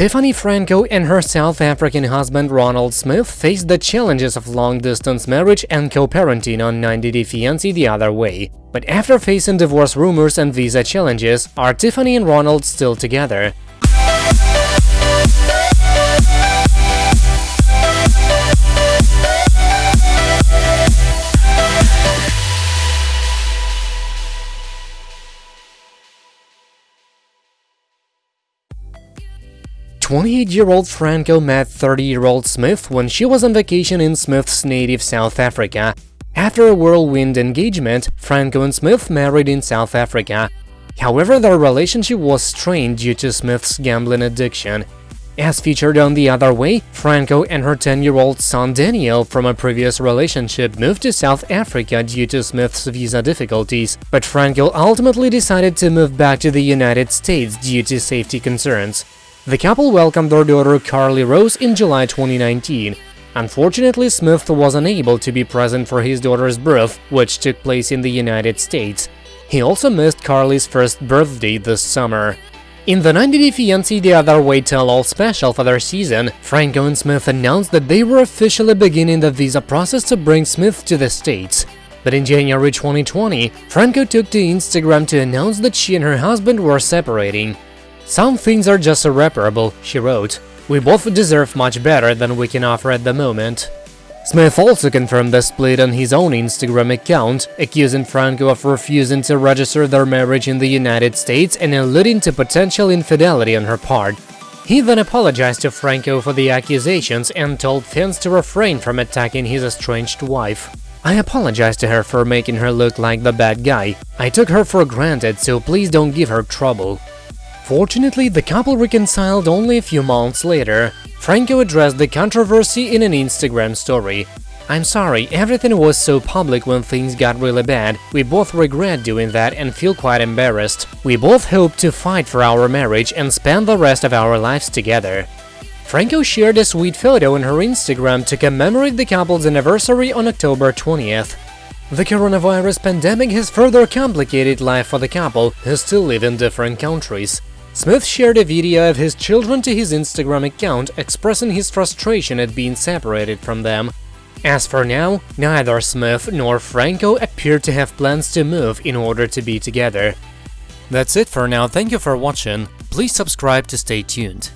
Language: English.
Tiffany Franco and her South African husband Ronald Smith faced the challenges of long-distance marriage and co-parenting on 90 Day Fiancé the other way. But after facing divorce rumors and visa challenges, are Tiffany and Ronald still together? 28-year-old Franco met 30-year-old Smith when she was on vacation in Smith's native South Africa. After a whirlwind engagement, Franco and Smith married in South Africa. However, their relationship was strained due to Smith's gambling addiction. As featured on The Other Way, Franco and her 10-year-old son Daniel from a previous relationship moved to South Africa due to Smith's visa difficulties, but Franco ultimately decided to move back to the United States due to safety concerns. The couple welcomed their daughter Carly Rose in July 2019. Unfortunately, Smith was unable to be present for his daughter's birth, which took place in the United States. He also missed Carly's first birthday this summer. In the 90 Day Fiancé The Other Way Tell-All special for their season, Franco and Smith announced that they were officially beginning the visa process to bring Smith to the States. But in January 2020, Franco took to Instagram to announce that she and her husband were separating. Some things are just irreparable, she wrote. We both deserve much better than we can offer at the moment. Smith also confirmed the split on his own Instagram account, accusing Franco of refusing to register their marriage in the United States and alluding to potential infidelity on her part. He then apologized to Franco for the accusations and told fans to refrain from attacking his estranged wife. I apologize to her for making her look like the bad guy. I took her for granted, so please don't give her trouble. Fortunately, the couple reconciled only a few months later. Franco addressed the controversy in an Instagram story. I'm sorry, everything was so public when things got really bad. We both regret doing that and feel quite embarrassed. We both hope to fight for our marriage and spend the rest of our lives together. Franco shared a sweet photo on her Instagram to commemorate the couple's anniversary on October 20th. The coronavirus pandemic has further complicated life for the couple, who still live in different countries. Smith shared a video of his children to his Instagram account, expressing his frustration at being separated from them. As for now, neither Smith nor Franco appear to have plans to move in order to be together. That's it for now, thank you for watching, please subscribe to stay tuned.